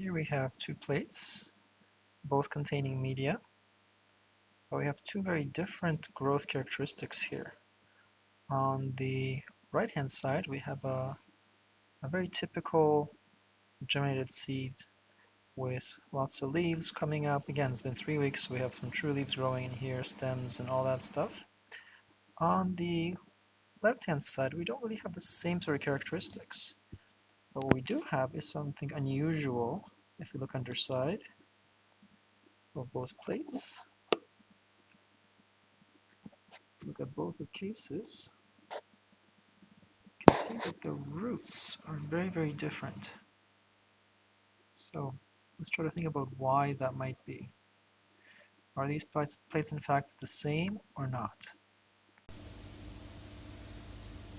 Here we have two plates, both containing media, but we have two very different growth characteristics here. On the right hand side we have a, a very typical germinated seed with lots of leaves coming up. Again, it's been three weeks, so we have some true leaves growing in here, stems and all that stuff. On the left-hand side, we don't really have the same sort of characteristics. But what we do have is something unusual if you look underside of both plates. Look at both the cases. You can see that the roots are very, very different. So let's try to think about why that might be. Are these plates, plates in fact the same or not?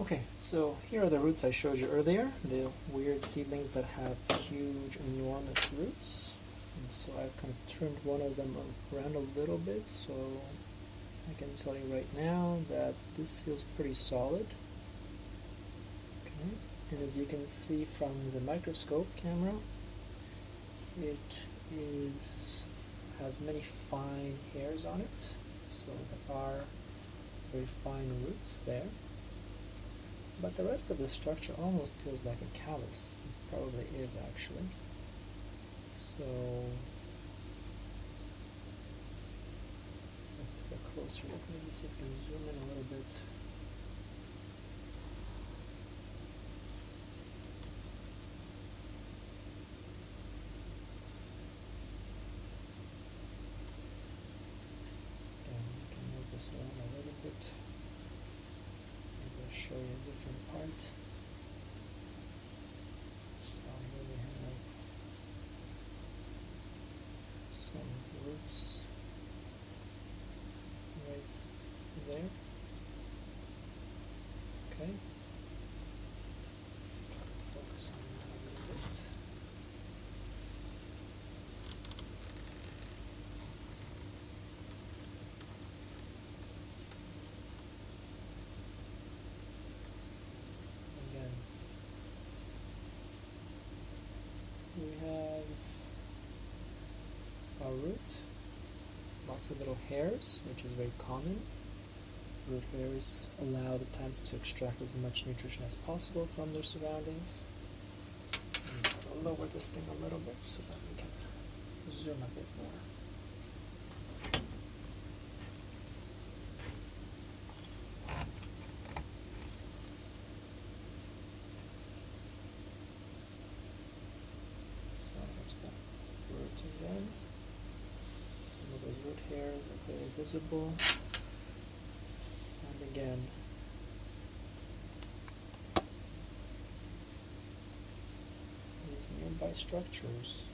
Okay, so here are the roots I showed you earlier, the weird seedlings that have huge, enormous roots. And so I've kind of turned one of them around a little bit, so I can tell you right now that this feels pretty solid. Okay, and as you can see from the microscope camera, it is has many fine hairs on it, so there are very fine roots there. But the rest of the structure almost feels like a callus. It probably is actually. So let's take a closer look. Maybe see if we can zoom in a little bit. Can move this around a little bit show you a different part. So here we have some roots right there. Okay. Focus on that a little bit. again. We have our root, lots of little hairs, which is very common. Root hairs allow the plants to extract as much nutrition as possible from their surroundings. I'll lower this thing a little bit so that we can zoom a bit more. So there's that root again. Some of those root hairs are clearly visible. And again, these nearby structures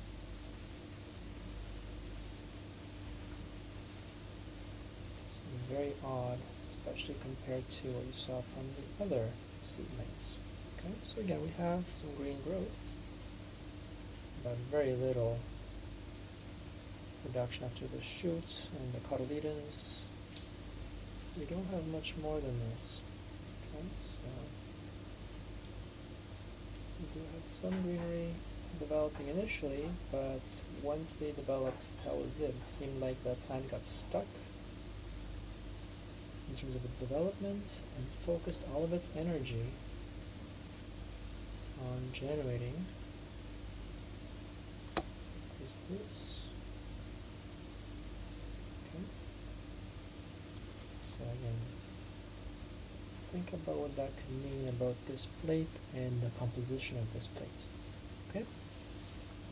seem very odd, especially compared to what you saw from the other seedlings. Okay, so again we have some green growth but very little production after the shoots and the cotyledons. We don't have much more than this. Okay, so we do have some greenery developing initially, but once they developed, that was it. It seemed like the plant got stuck in terms of its development and focused all of its energy on generating roots. Okay. So again, think about what that could mean about this plate and the composition of this plate. Okay.